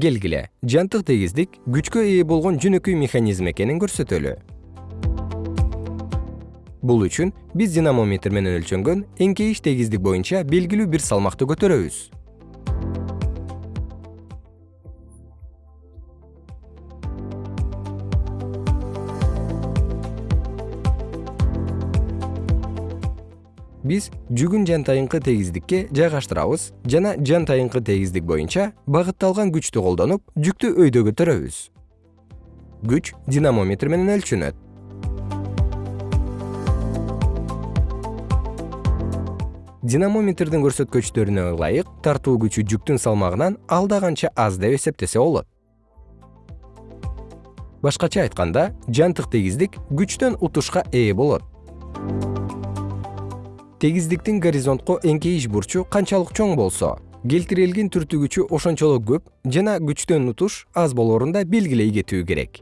келгиле жантык тегиздик күчкө ээ болгон жөнөкөй механизм экенин көрсөтөлү. Бул үчүн биз динамометр менен өлчөнгөн эңкейиш тегиздик боюнча белгилүү бир салмакты көтөрөбүз биз жүгүн жантайыңкы тегиздикке жайгаштырабыз жана жантайыңкы тегиздик боюнча багытталган күчтү колдонуп жүктү өйдө көтөрөбүз күч динамометр менен өлчөнөт динамометрдин көрсөткүчтөрүнө ылайык тартуу күчү жүктүн салмагынан алда канча аз деп эсептесе болот. Башкача айтканда жантык тегиздик күчтөн утушка ээ болот тегиздиктин горизонтко эңкейиш бурчу канчалык чоң болсо келтирилген түртүгүчү ошончолук көп жана күчтөн утуш аз болоорун да белгилей кетүү керек